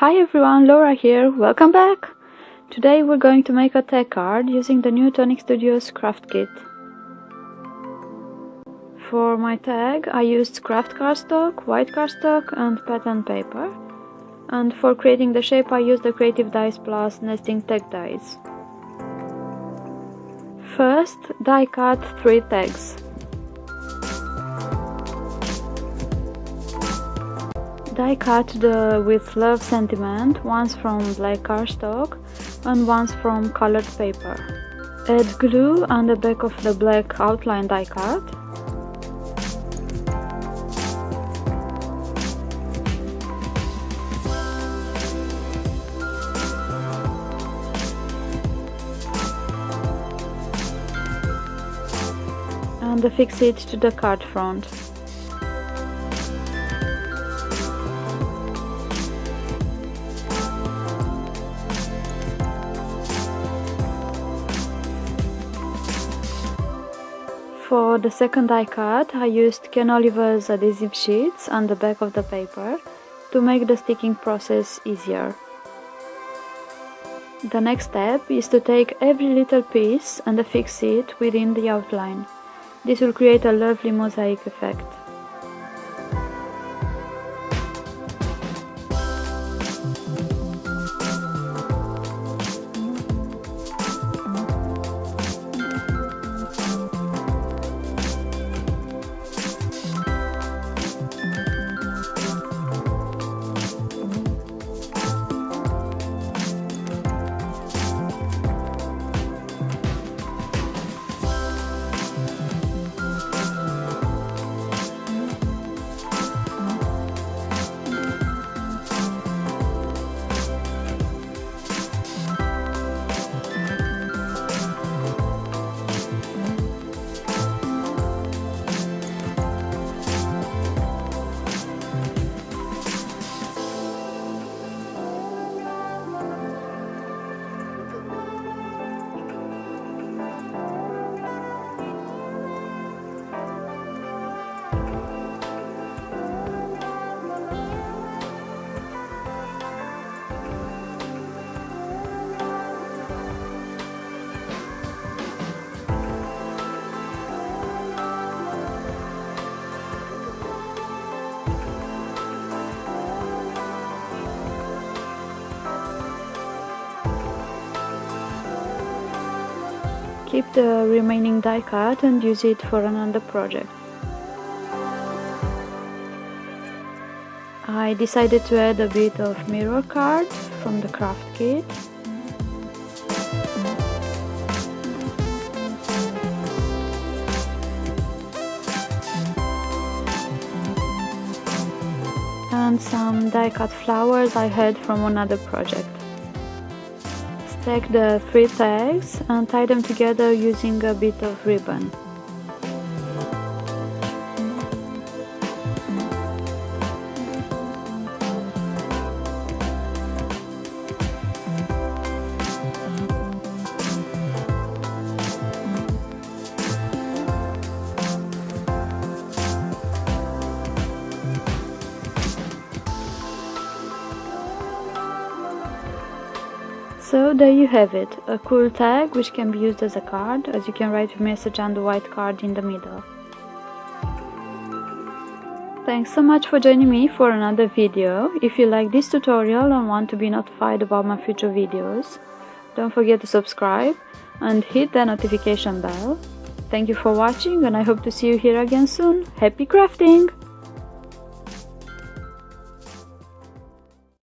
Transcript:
Hi everyone, Laura here, welcome back! Today we're going to make a tag card using the new Tonic Studios craft kit. For my tag I used craft cardstock, white cardstock and pattern paper. And for creating the shape I used the Creative Dies Plus nesting tag dies. First, die cut 3 tags. Die cut the with love sentiment, once from black cardstock and once from colored paper. Add glue on the back of the black outline die cut. And affix it to the card front. For the second die cut, I used Ken Oliver's adhesive sheets on the back of the paper to make the sticking process easier. The next step is to take every little piece and affix it within the outline. This will create a lovely mosaic effect. Keep the remaining die cut and use it for another project. I decided to add a bit of mirror card from the craft kit. And some die cut flowers I had from another project. Take the three tags and tie them together using a bit of ribbon. So there you have it, a cool tag which can be used as a card as you can write a message on the white card in the middle. Thanks so much for joining me for another video. If you like this tutorial and want to be notified about my future videos, don't forget to subscribe and hit the notification bell. Thank you for watching and I hope to see you here again soon. Happy crafting!